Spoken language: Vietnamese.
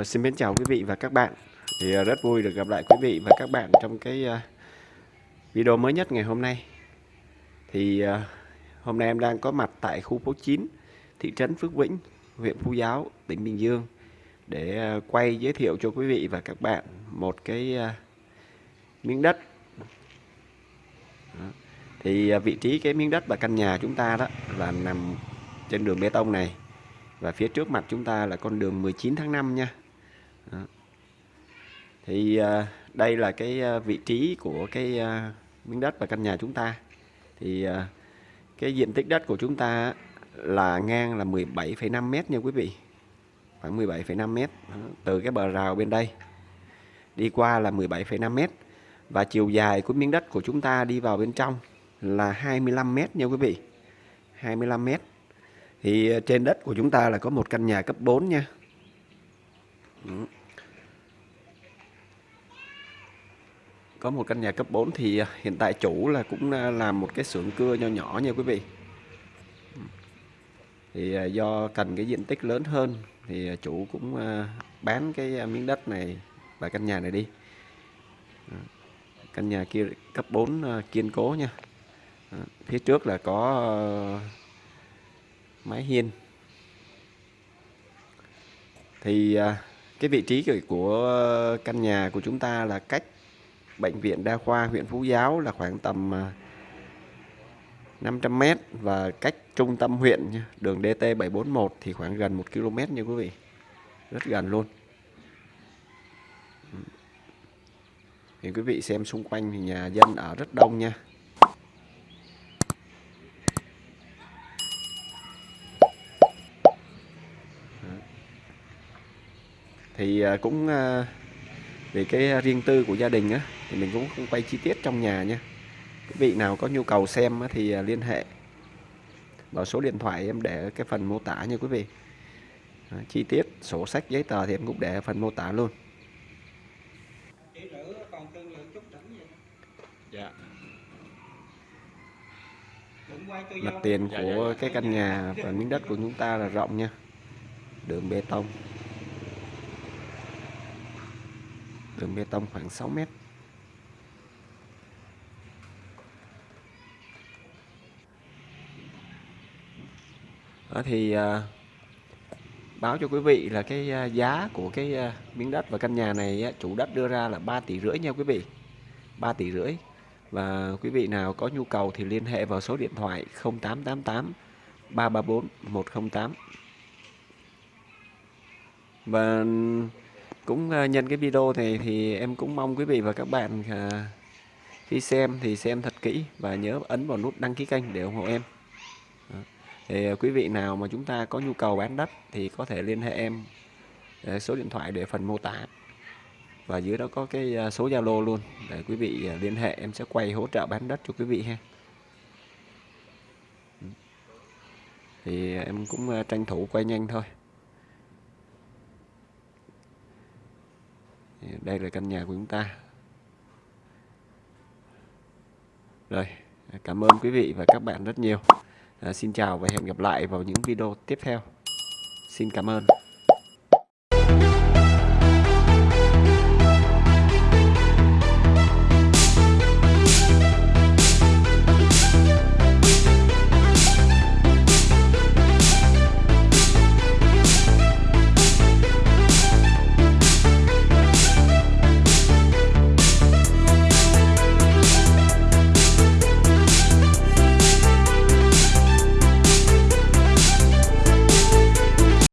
Ờ, xin mến chào quý vị và các bạn. Thì ờ, rất vui được gặp lại quý vị và các bạn trong cái ờ, video mới nhất ngày hôm nay. Thì hôm nay em đang có mặt tại khu phố 9 thị trấn Phước Vĩnh, huyện Phú Giáo, tỉnh Bình Dương để quay giới thiệu cho quý vị và các bạn một cái miếng đất. Thì vị trí cái miếng đất và căn nhà chúng ta đó là nằm trên đường bê tông này và phía trước mặt chúng ta là con đường 19 tháng 5 nha. Đó. thì à, đây là cái à, vị trí của cái à, miếng đất và căn nhà chúng ta. Thì à, cái diện tích đất của chúng ta là ngang là 17,5 mét nha quý vị. Khoảng 17,5 mét. Từ cái bờ rào bên đây đi qua là 17,5 mét và chiều dài của miếng đất của chúng ta đi vào bên trong là 25 mét nha quý vị. 25 mét. Thì à, trên đất của chúng ta là có một căn nhà cấp 4 nha. Có một căn nhà cấp 4 thì à, hiện tại chủ là cũng à, làm một cái xưởng cưa nho nhỏ nha quý vị. Ừ. Thì à, do cần cái diện tích lớn hơn thì chủ cũng bán cái miếng đất này và căn nhà này đi. Ừ. Căn nhà kia cấp 4 kiên cố nha. Ừ. Phía trước là có mái hiên. Thì cái vị trí của căn nhà của chúng ta là cách bệnh viện đa khoa huyện Phú Giáo là khoảng tầm à, 500 m và cách trung tâm huyện đường DT 741 thì khoảng gần 1 km nha quý vị. Rất gần luôn. Ừ. Thì quý vị xem xung quanh thì nhà dân ở rất đông nha. Thì à, cũng à, à, vì cái riêng tư của gia đình á thì mình cũng không quay chi tiết trong nhà nha. Quý vị nào có nhu cầu xem thì à, liên hệ. Vào số điện thoại em để cái phần mô tả nha quý vị. Chi tiết sổ sách giấy tờ thì em cũng để phần mô tả luôn. Dạ. mặt tiền dạ, của dạ, cái căn nhà và miếng đất của chúng ta là rộng nha. Đường bê tông đường bê tông khoảng 6 mét. Đó thì à, báo cho quý vị là cái à, giá của cái à, miếng đất và căn nhà này á, chủ đất đưa ra là 3 tỷ rưỡi nha quý vị. 3 tỷ rưỡi. Và quý vị nào có nhu cầu thì liên hệ vào số điện thoại 0888 334 108 và cũng ờ, nhân cái video này thì em cũng mong quý vị và các bạn ờ, khi xem thì xem thật kỹ và nhớ ấn vào nút đăng ký kênh để ủng hộ em. Thì ờ, quý vị nào mà chúng ta có nhu cầu bán đất thì có thể liên hệ em số điện thoại để phần mô tả. Và dưới đó có cái số Zalo luôn để quý vị liên hệ, em sẽ quay hỗ trợ bán đất cho quý vị ha. Ừ. Thì em cũng tranh thủ quay nhanh thôi. Đây là căn nhà của chúng ta. Rồi cảm ơn quý vị và các bạn rất nhiều. À, xin chào và hẹn gặp lại vào những video tiếp theo. Xin cảm ơn.